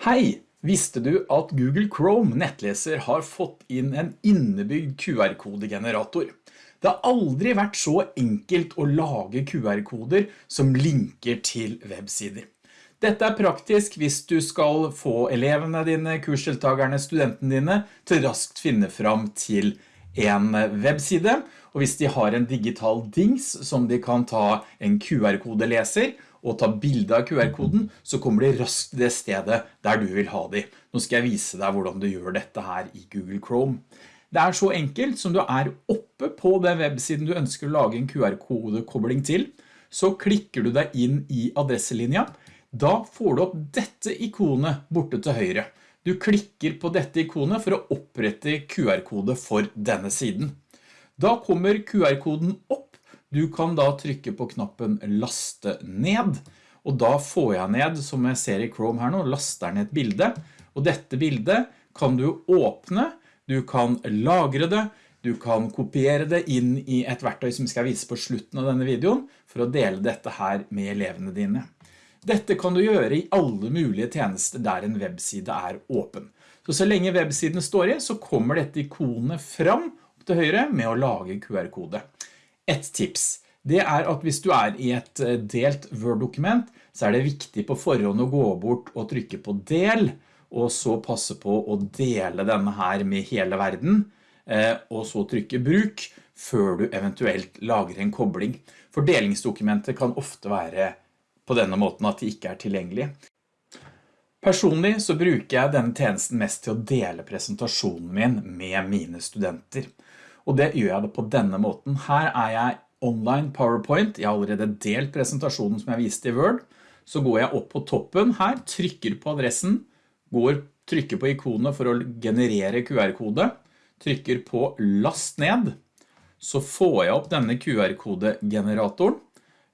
Hei! Visste du at Google Chrome nettleser har fått inn en innebygd QR-kodegenerator? Det har aldri vært så enkelt å lage QR-koder som linker til websider. Dette er praktisk hvis du skal få elevene dine, kursdeltagerne, studentene dine til raskt finne fram til en webside, og hvis de har en digital dings som de kan ta en QR-kodeleser og ta bilde av QR-koden, så kommer de raskt til det stedet der du vil ha de. Nå skal jeg vise deg hvordan du gjør dette her i Google Chrome. Det er så enkelt som du er oppe på den websiden du ønsker å lage en QR-kodekobling til, så klikker du deg inn i adresselinja. Da får du opp dette ikonet borte til høyre. Du klikker på dette ikonet for å opprette QR-kode for denne siden. Da kommer QR-koden opp du kan da trykke på knappen laste ned, og da får jeg ned, som jeg ser i Chrome her nå, laster ned et bilde, og dette bildet kan du åpne, du kan lagre det, du kan kopiere det inn i et verktøy som jeg skal vise på slutten av denne videoen, for å dele dette her med elevene dine. Dette kan du gjøre i alle mulige tjenester der en webside er åpen. Så så lenge websiden står i, så kommer dette ikonet fram til høyre med å lage QR-kode. Et tips, det er at hvis du er i et eh, delt Word-dokument, så er det viktig på forhånd å gå bort og trykke på del, og så passe på å dele denne her med hele verden, eh, og så trykke bruk før du eventuelt lager en kobling. For delingsdokumentet kan ofte være på denne måten at de ikke er tilgjengelige. Personlig så bruker jeg denne tjenesten mest til å dele presentasjonen min med mine studenter og det gjør jeg det på denne måten. Her er jeg online PowerPoint, jeg har allerede delt presentasjonen som jeg viste i Word, så går jeg opp på toppen her, trykker på adressen, går, trykker på ikonet for å generere QR-kode, trykker på last ned, så får jeg opp denne QR-kodegeneratoren.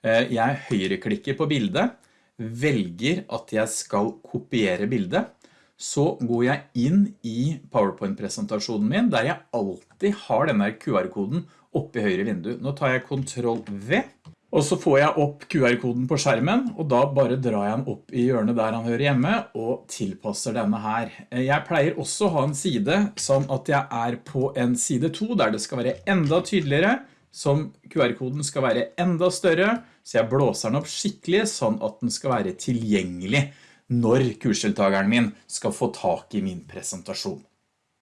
Eh, jeg høyreklikker på bildet, velger at jeg skal kopiere bildet, så går jeg inn i PowerPoint-presentasjonen min, der jeg alltid har denne QR-koden oppe i høyre vindu. Nå tar jeg Ctrl V, og så får jeg opp QR-koden på skjermen, og da bare drar jeg den opp i hjørnet der han hører hjemme, og tilpasser denne her. Jeg pleier også å ha en side sånn at jeg er på en side 2, der det skal være enda tydeligere, som QR-koden skal være enda større, så jeg blåser den opp skikkelig, sånn at den skal være tilgjengelig når kursdeltageren min skal få tak i min presentasjon.